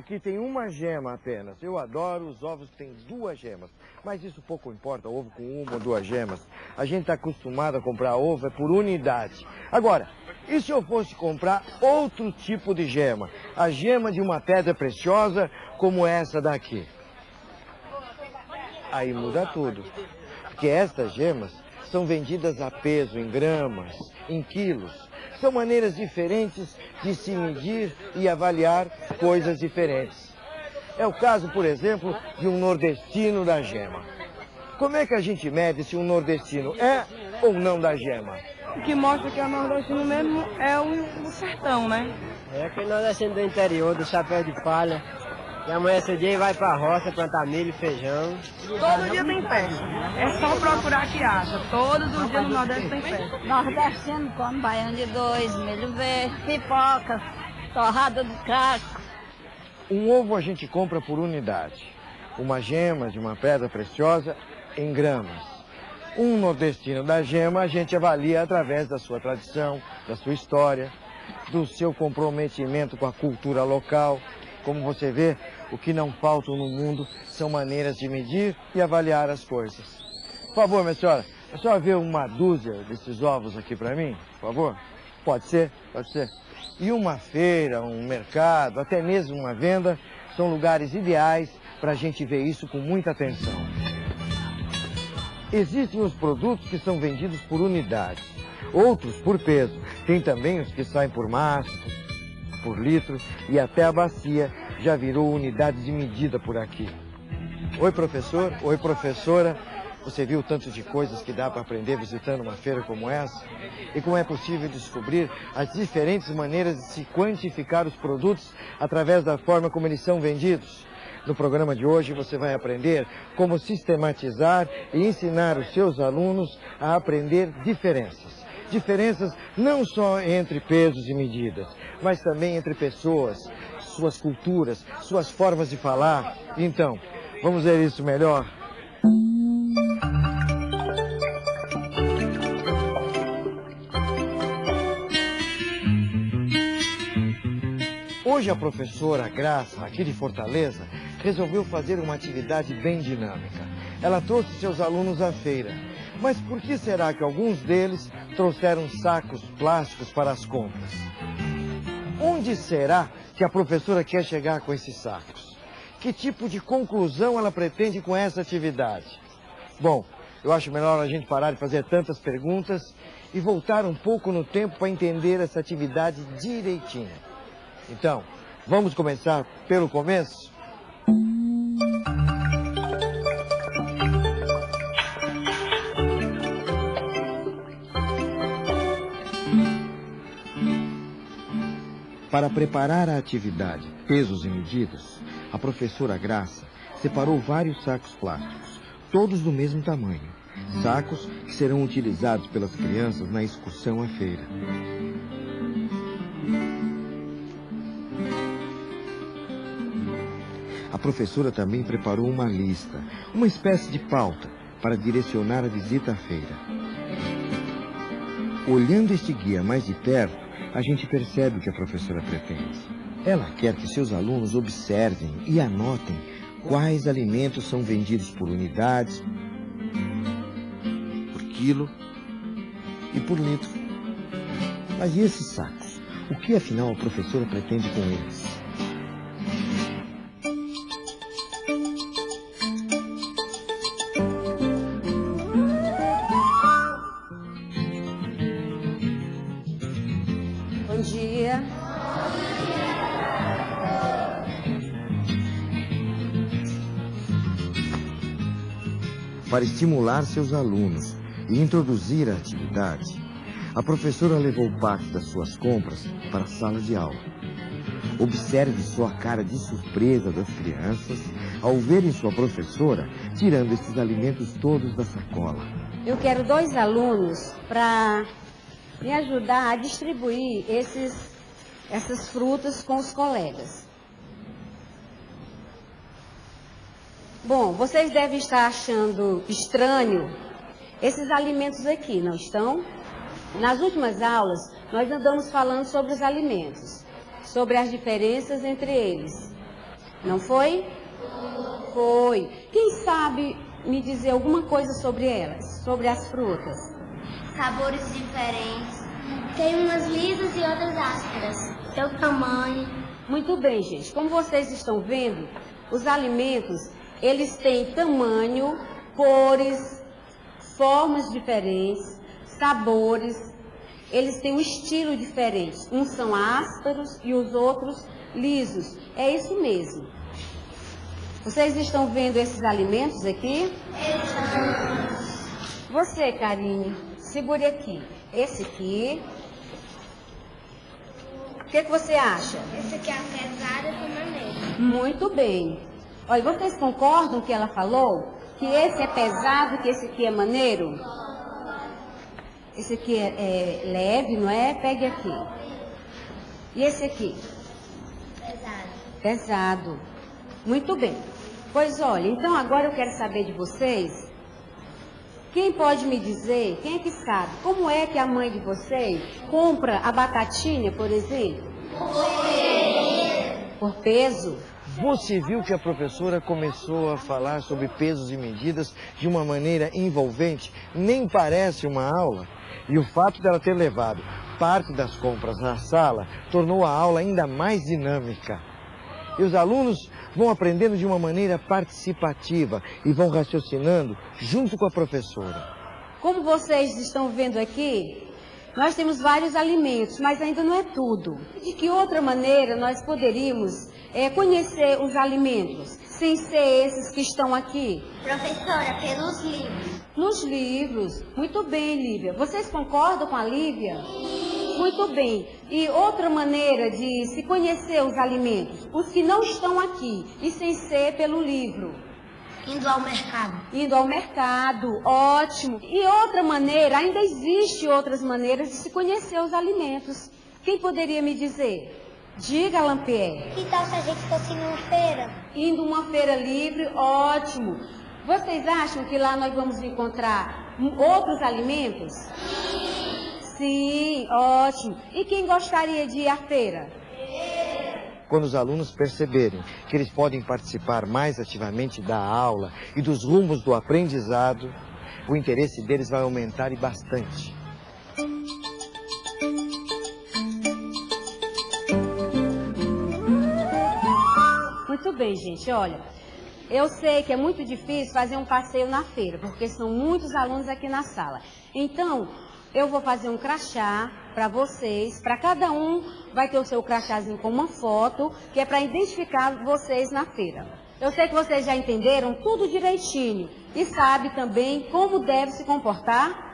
Aqui tem uma gema apenas. Eu adoro os ovos que têm duas gemas. Mas isso pouco importa, ovo com uma ou duas gemas. A gente está acostumado a comprar ovo é por unidade. Agora, e se eu fosse comprar outro tipo de gema? A gema de uma pedra preciosa como essa daqui. Aí muda tudo. Porque estas gemas são vendidas a peso, em gramas, em quilos. São maneiras diferentes de se medir e avaliar coisas diferentes. É o caso, por exemplo, de um nordestino da gema. Como é que a gente mede se um nordestino é ou não da gema? O que mostra que é o nordestino mesmo é o, o sertão, né? É aquele nordestino do interior, do chapéu de palha. E amanhece o dia vai pra roça plantar milho e feijão. Todo dia tem festa. É só procurar que acha. Todos os dias no Nordeste tem festa. Nordestino come baião de dois, milho verde, pipoca, torrada do casco. Um ovo a gente compra por unidade. Uma gema de uma pedra preciosa em gramas. Um nordestino da gema a gente avalia através da sua tradição, da sua história, do seu comprometimento com a cultura local. Como você vê, o que não falta no mundo são maneiras de medir e avaliar as coisas. Por favor, minha senhora, a senhora vê uma dúzia desses ovos aqui para mim, por favor? Pode ser? Pode ser. E uma feira, um mercado, até mesmo uma venda, são lugares ideais para a gente ver isso com muita atenção. Existem os produtos que são vendidos por unidade, outros por peso. Tem também os que saem por maço, por litro e até a bacia já virou unidade de medida por aqui. Oi, professor. Oi, professora. Você viu tanto de coisas que dá para aprender visitando uma feira como essa? E como é possível descobrir as diferentes maneiras de se quantificar os produtos através da forma como eles são vendidos? No programa de hoje você vai aprender como sistematizar e ensinar os seus alunos a aprender diferenças. Diferenças não só entre pesos e medidas, mas também entre pessoas, suas culturas, suas formas de falar. Então, vamos ver isso melhor? Hoje a professora Graça, aqui de Fortaleza, resolveu fazer uma atividade bem dinâmica. Ela trouxe seus alunos à feira. Mas por que será que alguns deles trouxeram sacos plásticos para as compras? Onde será que a professora quer chegar com esses sacos? Que tipo de conclusão ela pretende com essa atividade? Bom, eu acho melhor a gente parar de fazer tantas perguntas e voltar um pouco no tempo para entender essa atividade direitinho. Então, vamos começar pelo começo? Para preparar a atividade pesos e medidas, a professora Graça separou vários sacos plásticos, todos do mesmo tamanho. Sacos que serão utilizados pelas crianças na excursão à feira. A professora também preparou uma lista, uma espécie de pauta, para direcionar a visita à feira. Olhando este guia mais de perto, a gente percebe o que a professora pretende. Ela quer que seus alunos observem e anotem quais alimentos são vendidos por unidades, por quilo e por litro. Mas e esses sacos? O que afinal a professora pretende com eles? Bom dia. Para estimular seus alunos e introduzir a atividade, a professora levou parte das suas compras para a sala de aula. Observe só a cara de surpresa das crianças ao verem sua professora tirando esses alimentos todos da sacola. Eu quero dois alunos para me ajudar a distribuir esses, essas frutas com os colegas. Bom, vocês devem estar achando estranho esses alimentos aqui, não estão? Nas últimas aulas, nós andamos falando sobre os alimentos. sobre as diferenças entre eles. Não foi? Foi. Quem sabe me dizer alguma coisa sobre elas, sobre as frutas? Sabores diferentes. Tem umas lisas e outras ásperas. Seu tamanho. Muito bem, gente. Como vocês estão vendo, os alimentos, eles têm tamanho, cores, formas diferentes, sabores, eles têm um estilo diferente. Uns são ásperos e os outros lisos. É isso mesmo. Vocês estão vendo esses alimentos aqui? Você, Karine, segure aqui. Esse aqui. O que, que você acha? Esse aqui é a pesada com maneiro. Muito bem. Olha, vocês concordam que ela falou? Que esse é pesado, que esse aqui é maneiro? Esse aqui é, é leve, não é? Pegue aqui. E esse aqui? Pesado. Pesado. Muito bem. Pois olha, então agora eu quero saber de vocês. Quem pode me dizer, quem é que sabe, como é que a mãe de vocês compra a batatinha, por exemplo? Por peso. Você viu que a professora começou a falar sobre pesos e medidas de uma maneira envolvente? Nem parece uma aula. E o fato dela ter levado parte das compras na sala tornou a aula ainda mais dinâmica. E os alunos vão aprendendo de uma maneira participativa e vão raciocinando junto com a professora. Como vocês estão vendo aqui, nós temos vários alimentos, mas ainda não é tudo. De que outra maneira nós poderíamos é, conhecer os alimentos, sem ser esses que estão aqui? Professora, pelos livros. Nos livros. Muito bem, Lívia. Vocês concordam com a Lívia? Muito bem. E outra maneira de se conhecer os alimentos, os que não estão aqui, e sem ser pelo livro. Indo ao mercado. Indo ao mercado, ótimo. E outra maneira, ainda existe outras maneiras de se conhecer os alimentos. Quem poderia me dizer? Diga, Lampier. Que tal se a gente fosse numa feira? Indo uma feira livre, ótimo. Vocês acham que lá nós vamos encontrar outros alimentos? Sim, ótimo. E quem gostaria de ir à feira? Quando os alunos perceberem que eles podem participar mais ativamente da aula e dos rumos do aprendizado, o interesse deles vai aumentar e bastante. Muito bem, gente, olha. Eu sei que é muito difícil fazer um passeio na feira, porque são muitos alunos aqui na sala. Então, eu vou fazer um crachá para vocês, para cada um vai ter o seu crachazinho com uma foto, que é para identificar vocês na feira. Eu sei que vocês já entenderam tudo direitinho e sabe também como deve se comportar.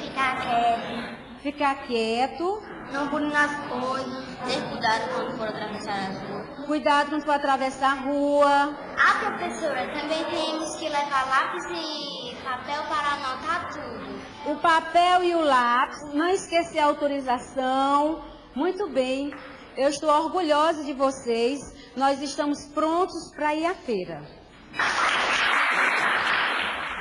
Ficar quieto. Ficar quieto. Não pular nas coisas. Ter cuidado quando for atravessar as ruas. Cuidado quando for atravessar a rua. Ah, professora, também temos que levar lápis e papel para anotar tudo. O papel e o lápis, não esquecer a autorização. Muito bem, eu estou orgulhosa de vocês. Nós estamos prontos para ir à feira.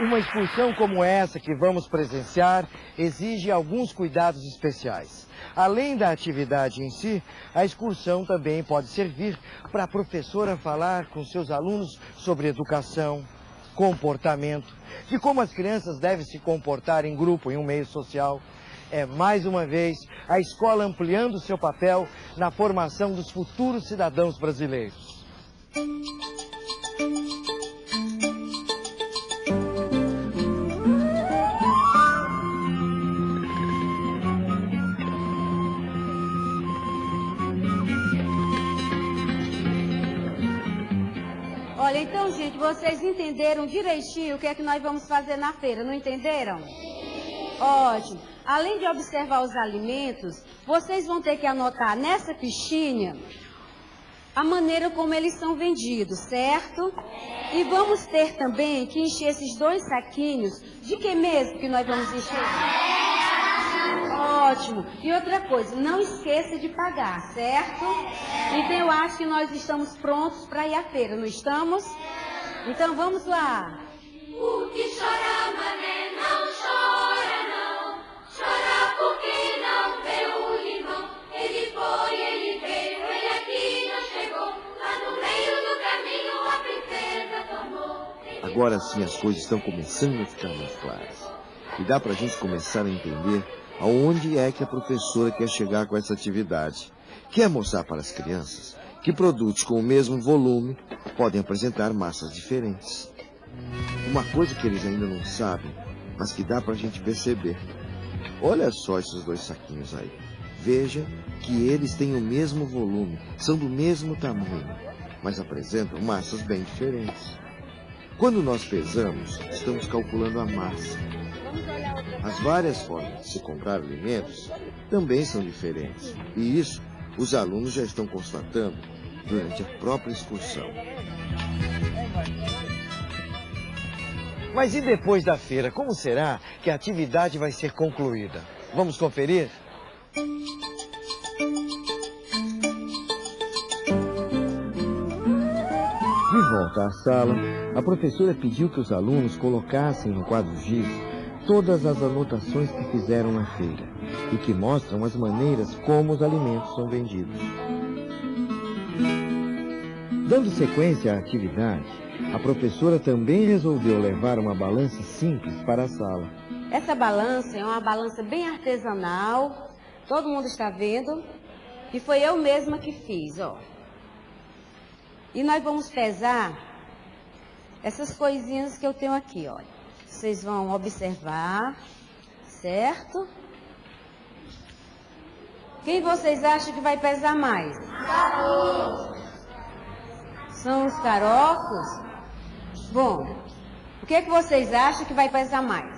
Uma excursão como essa que vamos presenciar exige alguns cuidados especiais. Além da atividade em si, a excursão também pode servir para a professora falar com seus alunos sobre educação, comportamento, de como as crianças devem se comportar em grupo, em um meio social. É mais uma vez a escola ampliando seu papel na formação dos futuros cidadãos brasileiros. Vocês entenderam direitinho o que é que nós vamos fazer na feira, não entenderam? Ótimo. Além de observar os alimentos, vocês vão ter que anotar nessa fichinha a maneira como eles são vendidos, certo? E vamos ter também que encher esses dois saquinhos. De que mesmo que nós vamos encher? Ótimo. E outra coisa, não esqueça de pagar, certo? Então eu acho que nós estamos prontos para ir à feira, não estamos? Então vamos lá. O que chora, mané, não chora não. Chora porque não vê o limão. Ele foi, ele veio, ele aqui não chegou. Lá no meio do caminho a princesa tomou. Ele Agora sim as coisas estão começando a ficar mais claras. E dá pra gente começar a entender aonde é que a professora quer chegar com essa atividade. Quer mostrar para as crianças que produtos com o mesmo volume podem apresentar massas diferentes. Uma coisa que eles ainda não sabem, mas que dá para a gente perceber. Olha só esses dois saquinhos aí. Veja que eles têm o mesmo volume, são do mesmo tamanho, mas apresentam massas bem diferentes. Quando nós pesamos, estamos calculando a massa. As várias formas de se comprar alimentos também são diferentes, e isso os alunos já estão constatando durante a própria excursão. Mas e depois da feira, como será que a atividade vai ser concluída? Vamos conferir? De volta à sala, a professora pediu que os alunos colocassem no quadro giz todas as anotações que fizeram na feira e que mostram as maneiras como os alimentos são vendidos. Dando sequência à atividade, a professora também resolveu levar uma balança simples para a sala. Essa balança é uma balança bem artesanal, todo mundo está vendo, e foi eu mesma que fiz, ó. E nós vamos pesar essas coisinhas que eu tenho aqui, olha. Vocês vão observar, certo? Quem vocês acham que vai pesar mais? São os carocos? Bom, o que, é que vocês acham que vai pesar mais?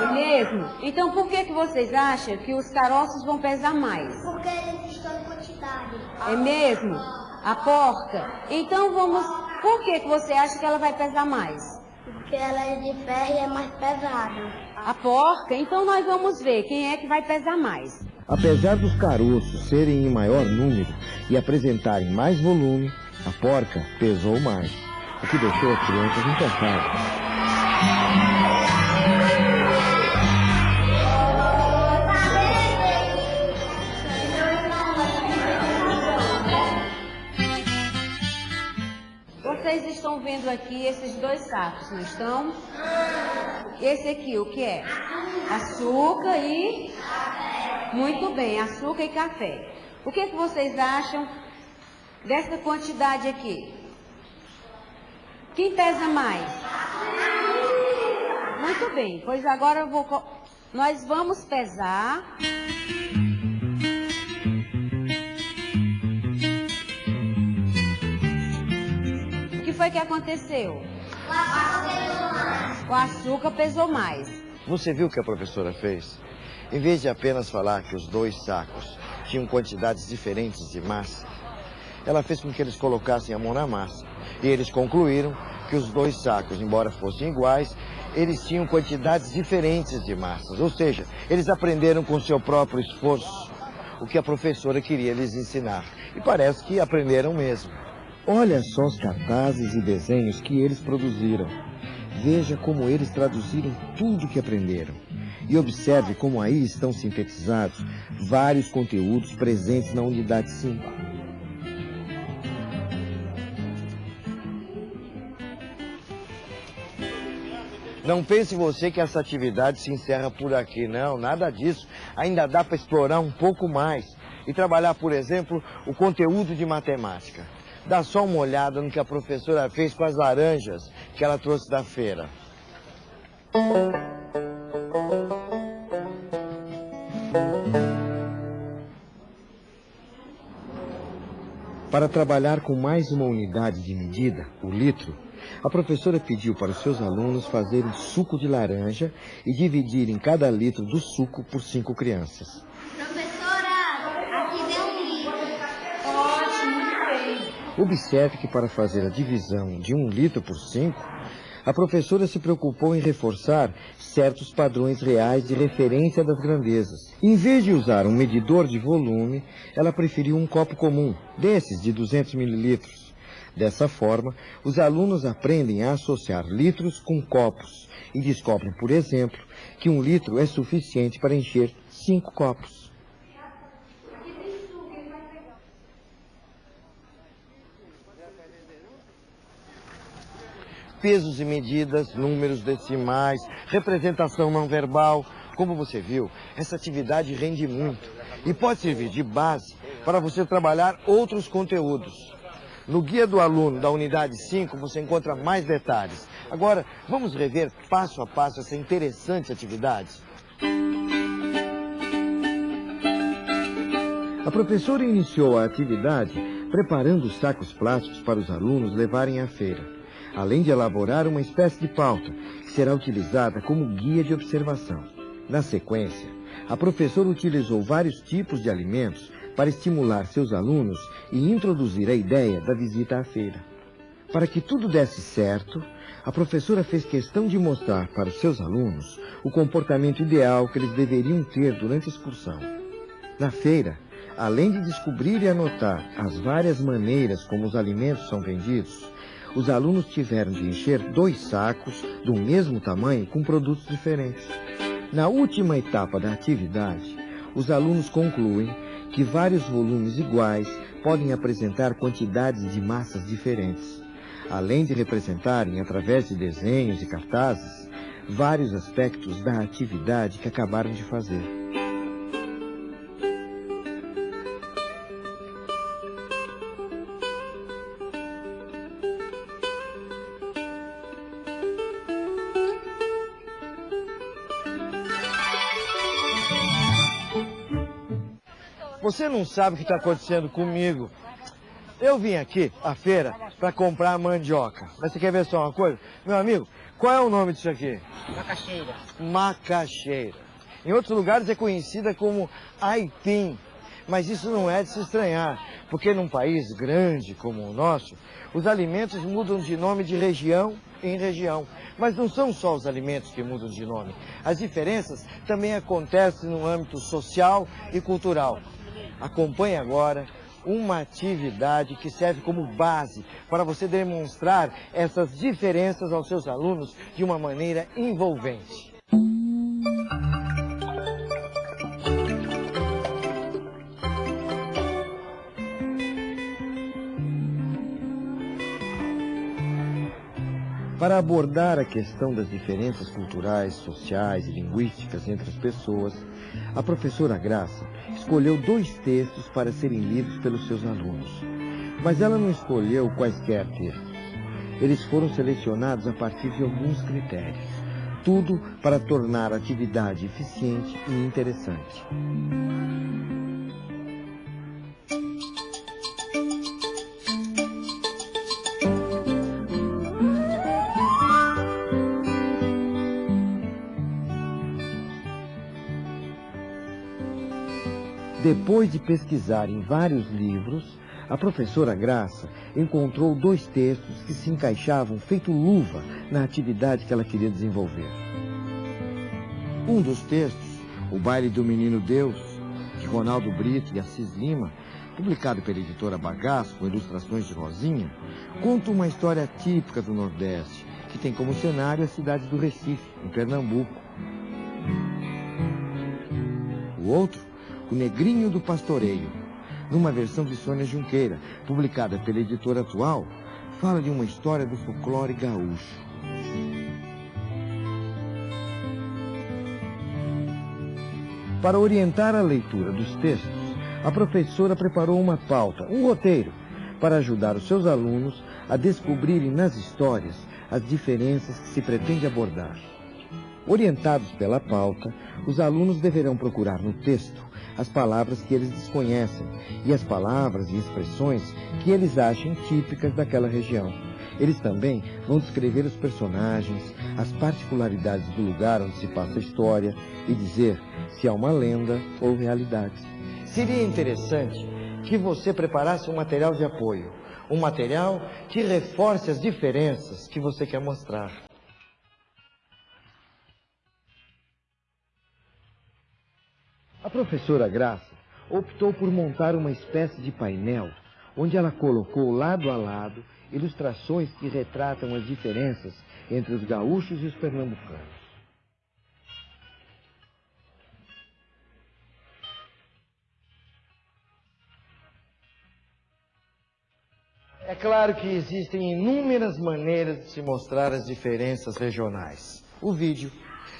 É mesmo? Então por que, que vocês acham que os caroços vão pesar mais? Porque eles estão em quantidade. É mesmo? A porca? Então vamos. Por que, que você acha que ela vai pesar mais? Porque ela é de ferro e é mais pesada. A porca? Então nós vamos ver quem é que vai pesar mais. Apesar dos caroços serem em maior número e apresentarem mais volume, a porca pesou mais, o que deixou as crianças encantadas. Vendo aqui esses dois sacos, não estão? Esse aqui, o que é? Açúcar e... Muito bem, açúcar e café. O que, que vocês acham dessa quantidade aqui? Quem pesa mais? Muito bem, pois agora eu vou... Nós vamos pesar... foi que aconteceu? O açúcar pesou mais. Você viu o que a professora fez? Em vez de apenas falar que os dois sacos tinham quantidades diferentes de massa, ela fez com que eles colocassem a mão na massa. E eles concluíram que os dois sacos, embora fossem iguais, eles tinham quantidades diferentes de massas. Ou seja, eles aprenderam com seu próprio esforço o que a professora queria lhes ensinar. E parece que aprenderam mesmo. Olha só os cartazes e desenhos que eles produziram. Veja como eles traduziram tudo o que aprenderam. E observe como aí estão sintetizados vários conteúdos presentes na unidade 5. Não pense você que essa atividade se encerra por aqui, não, nada disso. Ainda dá para explorar um pouco mais e trabalhar, por exemplo, o conteúdo de matemática. Dá só uma olhada no que a professora fez com as laranjas que ela trouxe da feira. Para trabalhar com mais uma unidade de medida, o litro, a professora pediu para os seus alunos fazerem suco de laranja e dividirem cada litro do suco por cinco crianças. Professora, aqui vem um livro. Ótimo, muito bem. Observe que para fazer a divisão de um litro por cinco, a professora se preocupou em reforçar certos padrões reais de referência das grandezas. Em vez de usar um medidor de volume, ela preferiu um copo comum, desses de 200 mililitros. Dessa forma, os alunos aprendem a associar litros com copos e descobrem, por exemplo, que um litro é suficiente para encher cinco copos. Pesos e medidas, números decimais, representação não verbal. Como você viu, essa atividade rende muito e pode servir de base para você trabalhar outros conteúdos. No guia do aluno da unidade 5 você encontra mais detalhes. Agora, vamos rever passo a passo essa interessante atividade. A professora iniciou a atividade preparando os sacos plásticos para os alunos levarem à feira, além de elaborar uma espécie de pauta que será utilizada como guia de observação. Na sequência, a professora utilizou vários tipos de alimentos para estimular seus alunos e introduzir a ideia da visita à feira. Para que tudo desse certo, a professora fez questão de mostrar para os seus alunos o comportamento ideal que eles deveriam ter durante a excursão. Na feira, além de descobrir e anotar as várias maneiras como os alimentos são vendidos, os alunos tiveram de encher dois sacos do mesmo tamanho com produtos diferentes. Na última etapa da atividade, os alunos concluem que vários volumes iguais podem apresentar quantidades de massas diferentes, além de representarem, através de desenhos e cartazes, vários aspectos da atividade que acabaram de fazer. Você não sabe o que está acontecendo comigo. Eu vim aqui, à feira, para comprar mandioca. Mas você quer ver só uma coisa? Meu amigo, qual é o nome disso aqui? Macaxeira. Macaxeira. Em outros lugares é conhecida como aipim. Mas isso não é de se estranhar, porque num país grande como o nosso, os alimentos mudam de nome de região em região. Mas não são só os alimentos que mudam de nome. As diferenças também acontecem no âmbito social e cultural. Acompanhe agora uma atividade que serve como base para você demonstrar essas diferenças aos seus alunos de uma maneira envolvente. Para abordar a questão das diferenças culturais, sociais e linguísticas entre as pessoas, a professora Graça escolheu dois textos para serem lidos pelos seus alunos. Mas ela não escolheu quaisquer textos. Eles foram selecionados a partir de alguns critérios. Tudo para tornar a atividade eficiente e interessante. Depois de pesquisar em vários livros, a professora Graça encontrou dois textos que se encaixavam feito luva na atividade que ela queria desenvolver. Um dos textos, O Baile do Menino Deus, de Ronaldo Brito e Assis Lima, publicado pela editora Bagaço com ilustrações de Rosinha, conta uma história típica do Nordeste, que tem como cenário a cidade do Recife, em Pernambuco. O outro o Negrinho do Pastoreio, numa versão de Sônia Junqueira, publicada pela editora atual, fala de uma história do folclore gaúcho. Para orientar a leitura dos textos, a professora preparou uma pauta, um roteiro, para ajudar os seus alunos a descobrirem nas histórias as diferenças que se pretende abordar. Orientados pela pauta, os alunos deverão procurar no texto as palavras que eles desconhecem e as palavras e expressões que eles acham típicas daquela região. Eles também vão descrever os personagens, as particularidades do lugar onde se passa a história e dizer se há uma lenda ou realidade. Seria interessante que você preparasse um material de apoio, um material que reforce as diferenças que você quer mostrar. A professora Graça optou por montar uma espécie de painel onde ela colocou lado a lado ilustrações que retratam as diferenças entre os gaúchos e os pernambucanos. É claro que existem inúmeras maneiras de se mostrar as diferenças regionais. O vídeo,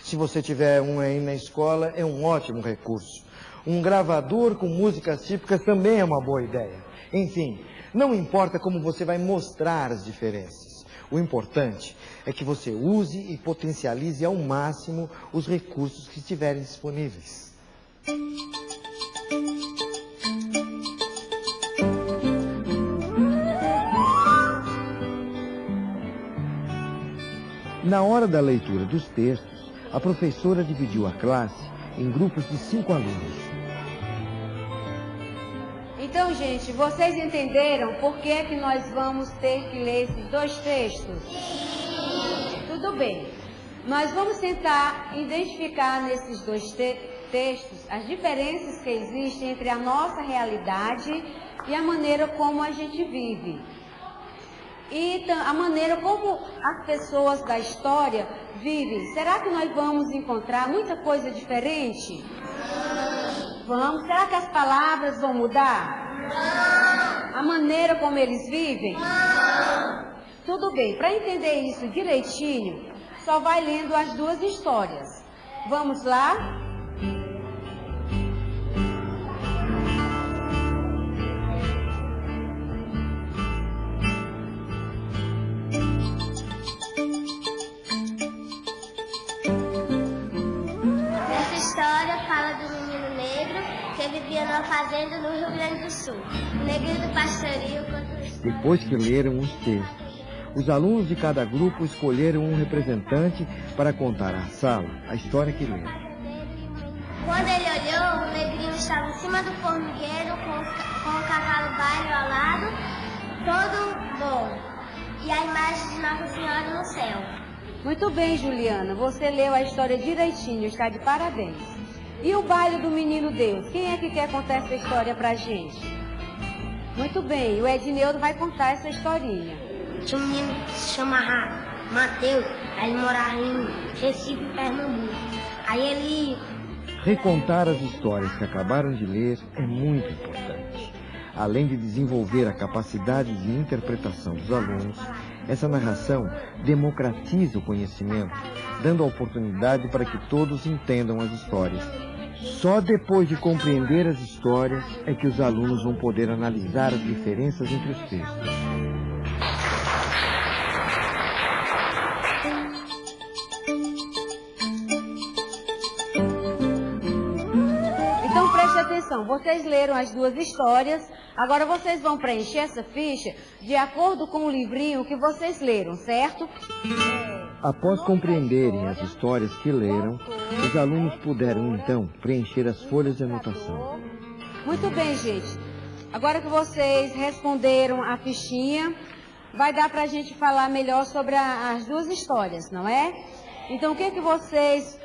se você tiver um aí na escola, é um ótimo recurso. Um gravador com músicas típicas também é uma boa ideia. Enfim, não importa como você vai mostrar as diferenças. O importante é que você use e potencialize ao máximo os recursos que estiverem disponíveis. Na hora da leitura dos textos, a professora dividiu a classe em grupos de cinco alunos. Então, gente, vocês entenderam por que, é que nós vamos ter que ler esses dois textos? Tudo bem. Nós vamos tentar identificar nesses dois te textos as diferenças que existem entre a nossa realidade e a maneira como a gente vive. E a maneira como as pessoas da história vivem. Será que nós vamos encontrar muita coisa diferente? Vamos. Será que as palavras vão mudar? A maneira como eles vivem? Tudo bem. Para entender isso direitinho, só vai lendo as duas histórias. Vamos lá? Fazenda no Rio Grande do Sul. O negrinho do pastorio Depois que leram os textos, os alunos de cada grupo escolheram um representante para contar à sala a história que leram. Quando ele olhou, o negrinho estava em cima do formigueiro com, com o cavalo baile ao lado, todo bom. E a imagem de Nossa Senhora no céu. Muito bem, Juliana. Você leu a história direitinho. Está de parabéns. E o baile do menino Deus? Quem é que quer contar essa história pra gente? Muito bem, o Edneudo vai contar essa historinha. Tinha um menino que se chama Mateus, aí ele morava em Recife, Pernambuco. Aí ele. Recontar as histórias que acabaram de ler é muito importante. Além de desenvolver a capacidade de interpretação dos alunos, essa narração democratiza o conhecimento, dando a oportunidade para que todos entendam as histórias só depois de compreender as histórias é que os alunos vão poder analisar as diferenças entre os textos. Vocês leram as duas histórias, agora vocês vão preencher essa ficha de acordo com o livrinho que vocês leram, certo? Após compreenderem as histórias que leram, os alunos puderam então preencher as folhas de anotação. Muito bem, gente. Agora que vocês responderam a fichinha, vai dar para a gente falar melhor sobre a, as duas histórias, não é? Então, o que, que vocês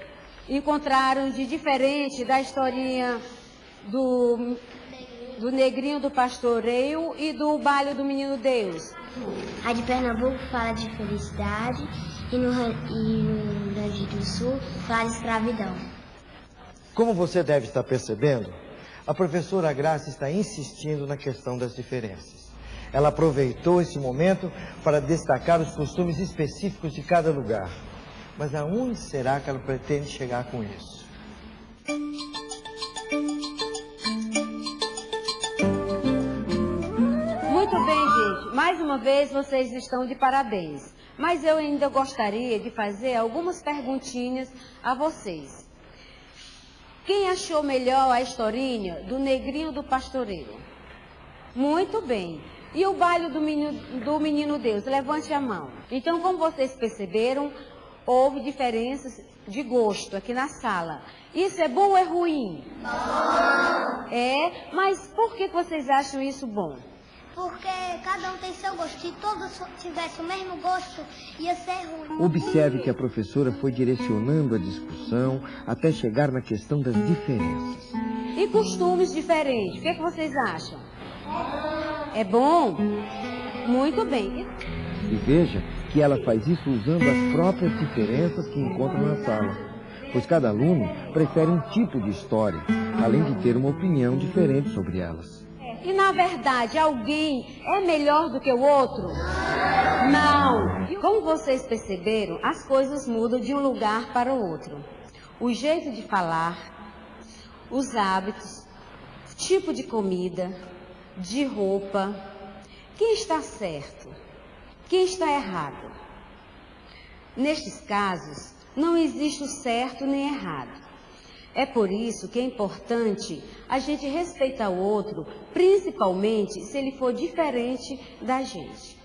encontraram de diferente da historinha do, do Negrinho do Pastoreio e do Baile do Menino Deus? A de Pernambuco fala de felicidade e no, e no Rio Grande do Sul fala escravidão. Como você deve estar percebendo, a professora Graça está insistindo na questão das diferenças. Ela aproveitou esse momento para destacar os costumes específicos de cada lugar. Mas aonde será que ela pretende chegar com isso? Uma vez vocês estão de parabéns. Mas eu ainda gostaria de fazer algumas perguntinhas a vocês. Quem achou melhor a historinha do Negrinho do Pastoreiro? Muito bem. E o baile do menino, do menino Deus? Levante a mão. Então, como vocês perceberam, houve diferenças de gosto aqui na sala. Isso é bom ou é ruim? Bom. É, mas por que vocês acham isso bom? Porque cada um tem seu gosto. Se todos tivessem o mesmo gosto, ia ser ruim. Observe que a professora foi direcionando a discussão até chegar na questão das diferenças. E costumes diferentes, o que, é que vocês acham? É bom? Muito bem. E veja que ela faz isso usando as próprias diferenças que encontra na sala. Pois cada aluno prefere um tipo de história, além de ter uma opinião diferente sobre elas. E na verdade, alguém é melhor do que o outro? Não. Como vocês perceberam, as coisas mudam de um lugar para o outro. O jeito de falar, os hábitos, tipo de comida, de roupa. Quem está certo? Quem está errado? Nestes casos, não existe o certo nem errado. É por isso que é importante a gente respeitar o outro, principalmente se ele for diferente da gente.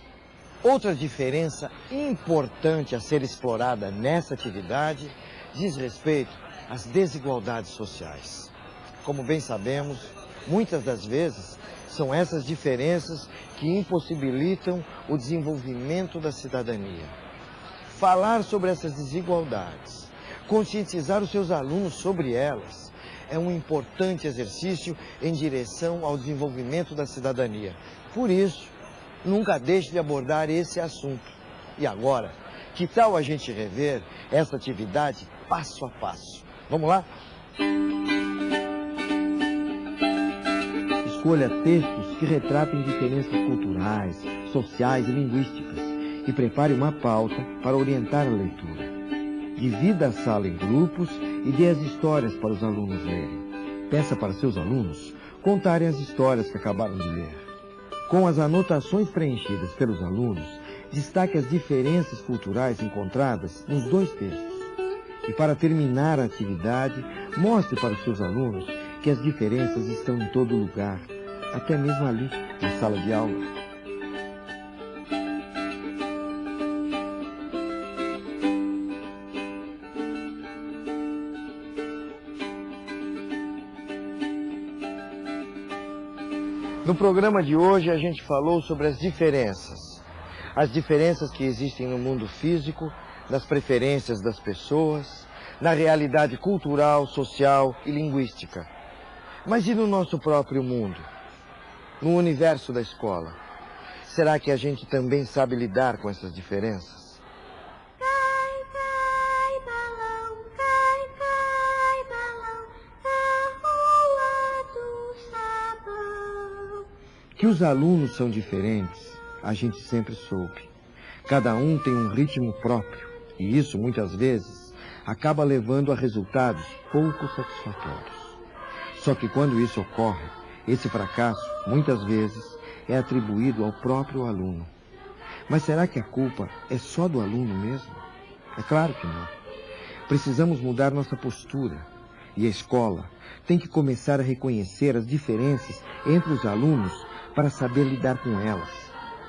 Outra diferença importante a ser explorada nessa atividade diz respeito às desigualdades sociais. Como bem sabemos, muitas das vezes são essas diferenças que impossibilitam o desenvolvimento da cidadania. Falar sobre essas desigualdades Conscientizar os seus alunos sobre elas é um importante exercício em direção ao desenvolvimento da cidadania. Por isso, nunca deixe de abordar esse assunto. E agora, que tal a gente rever essa atividade passo a passo? Vamos lá? Escolha textos que retratem diferenças culturais, sociais e linguísticas e prepare uma pauta para orientar a leitura. Divida a sala em grupos e dê as histórias para os alunos lerem. Peça para seus alunos contarem as histórias que acabaram de ler. Com as anotações preenchidas pelos alunos, destaque as diferenças culturais encontradas nos dois textos. E para terminar a atividade, mostre para os seus alunos que as diferenças estão em todo lugar, até mesmo ali, na sala de aula. No programa de hoje a gente falou sobre as diferenças. As diferenças que existem no mundo físico, nas preferências das pessoas, na realidade cultural, social e linguística. Mas e no nosso próprio mundo? No universo da escola? Será que a gente também sabe lidar com essas diferenças? Que os alunos são diferentes, a gente sempre soube. Cada um tem um ritmo próprio, e isso, muitas vezes, acaba levando a resultados pouco satisfatórios. Só que quando isso ocorre, esse fracasso, muitas vezes, é atribuído ao próprio aluno. Mas será que a culpa é só do aluno mesmo? É claro que não. Precisamos mudar nossa postura. E a escola tem que começar a reconhecer as diferenças entre os alunos para saber lidar com elas.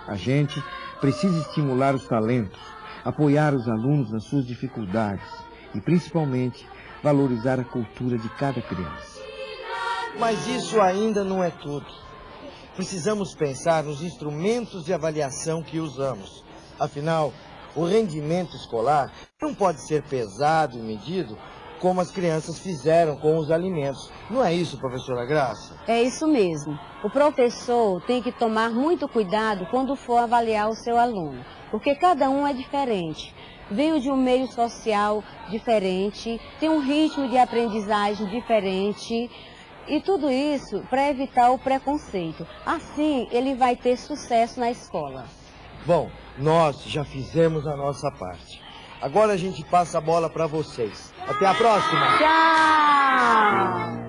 A gente precisa estimular os talentos, apoiar os alunos nas suas dificuldades e, principalmente, valorizar a cultura de cada criança. Mas isso ainda não é tudo. Precisamos pensar nos instrumentos de avaliação que usamos. Afinal, o rendimento escolar não pode ser pesado e medido como as crianças fizeram com os alimentos. Não é isso, professora Graça? É isso mesmo. O professor tem que tomar muito cuidado quando for avaliar o seu aluno, porque cada um é diferente. Veio de um meio social diferente, tem um ritmo de aprendizagem diferente, e tudo isso para evitar o preconceito. Assim, ele vai ter sucesso na escola. Bom, nós já fizemos a nossa parte. Agora a gente passa a bola para vocês. Até a próxima. Tchau.